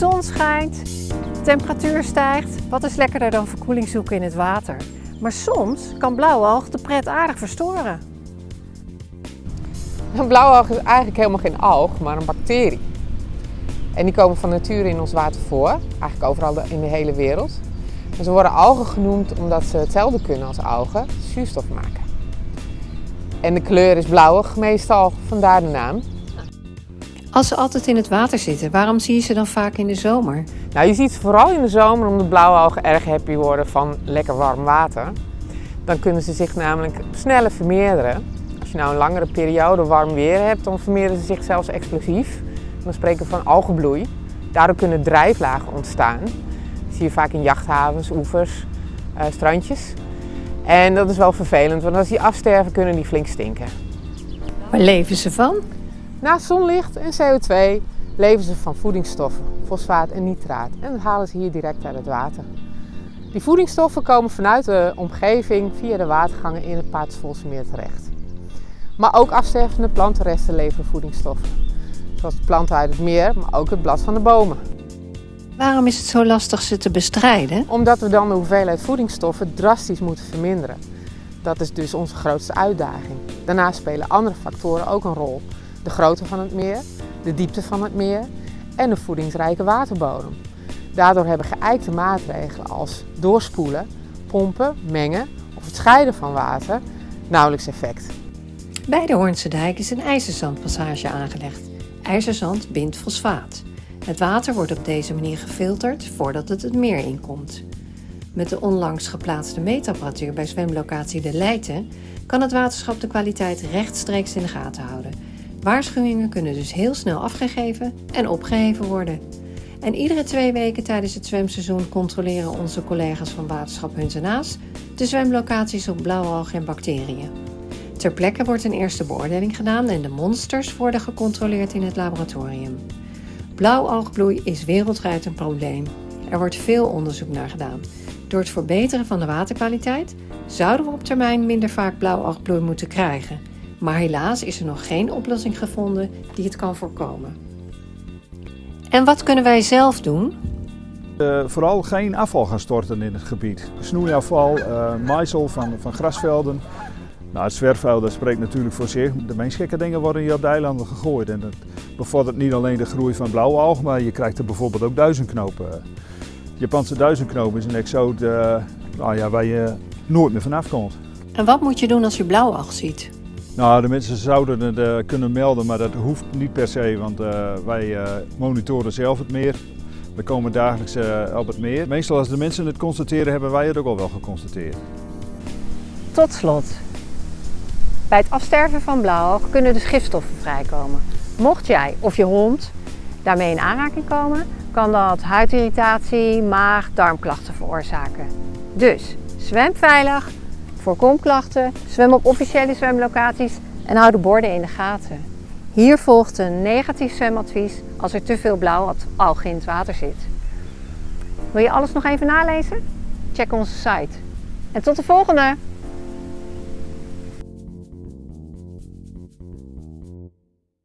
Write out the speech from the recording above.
zon schijnt, de temperatuur stijgt. Wat is lekkerder dan verkoeling zoeken in het water? Maar soms kan blauwalg de pret aardig verstoren. Een blauwalg is eigenlijk helemaal geen alg, maar een bacterie. En die komen van nature in ons water voor, eigenlijk overal in de hele wereld. Ze worden algen genoemd omdat ze hetzelfde kunnen als algen, zuurstof maken. En de kleur is blauwig meestal, vandaar de naam. Als ze altijd in het water zitten, waarom zie je ze dan vaak in de zomer? Nou, je ziet ze vooral in de zomer omdat blauwalgen erg happy worden van lekker warm water. Dan kunnen ze zich namelijk sneller vermeerderen. Als je nou een langere periode warm weer hebt, dan vermeerderen ze zich zelfs explosief. Dan spreken we van algenbloei. Daardoor kunnen drijflagen ontstaan. Dat zie je vaak in jachthavens, oevers, uh, strandjes. En dat is wel vervelend, want als die afsterven kunnen die flink stinken. Waar leven ze van? Naast zonlicht en CO2 leven ze van voedingsstoffen, fosfaat en nitraat. En dat halen ze hier direct uit het water. Die voedingsstoffen komen vanuit de omgeving via de watergangen in het Patersvolse terecht. Maar ook afstervende plantenresten leveren voedingsstoffen. Zoals de planten uit het meer, maar ook het blad van de bomen. Waarom is het zo lastig ze te bestrijden? Omdat we dan de hoeveelheid voedingsstoffen drastisch moeten verminderen. Dat is dus onze grootste uitdaging. Daarnaast spelen andere factoren ook een rol. De grootte van het meer, de diepte van het meer en de voedingsrijke waterbodem. Daardoor hebben geëikte maatregelen als doorspoelen, pompen, mengen of het scheiden van water nauwelijks effect. Bij de Hoornse dijk is een ijzerzandpassage aangelegd. IJzerzand bindt fosfaat. Het water wordt op deze manier gefilterd voordat het het meer inkomt. Met de onlangs geplaatste meetapparatuur bij zwemlocatie De Leijten kan het waterschap de kwaliteit rechtstreeks in de gaten houden. Waarschuwingen kunnen dus heel snel afgegeven en opgeheven worden. En iedere twee weken tijdens het zwemseizoen controleren onze collega's van waterschap Huntenaas de zwemlocaties op blauwalgen en bacteriën. Ter plekke wordt een eerste beoordeling gedaan en de monsters worden gecontroleerd in het laboratorium. Blauwalgbloei is wereldwijd een probleem. Er wordt veel onderzoek naar gedaan. Door het verbeteren van de waterkwaliteit zouden we op termijn minder vaak blauwalgbloei moeten krijgen. Maar helaas is er nog geen oplossing gevonden die het kan voorkomen. En wat kunnen wij zelf doen? Uh, vooral geen afval gaan storten in het gebied. Snoeiafval, uh, maaisel van, van grasvelden, nou, het zwerfvuil dat spreekt natuurlijk voor zich. De meest gekke dingen worden hier op de eilanden gegooid. En dat bevordert niet alleen de groei van blauwe algen, maar je krijgt er bijvoorbeeld ook duizendknopen. Japanse duizendknopen is een exoot uh, nou ja, waar je nooit meer vanaf komt. En wat moet je doen als je blauwalg ziet? Nou, de mensen zouden het uh, kunnen melden, maar dat hoeft niet per se, want uh, wij monitoren zelf het meer. We komen dagelijks op het meer. Meestal als de mensen het constateren, hebben wij het ook al wel geconstateerd. Tot slot, bij het afsterven van blauwalg kunnen dus gifstoffen vrijkomen. Mocht jij of je hond daarmee in aanraking komen, kan dat huidirritatie, maag, darmklachten veroorzaken. Dus zwem veilig, voorkom klachten, zwem op officiële zwemlocaties en hou de borden in de gaten. Hier volgt een negatief zwemadvies als er te veel blauwalg in het water zit. Wil je alles nog even nalezen? Check onze site. En tot de volgende!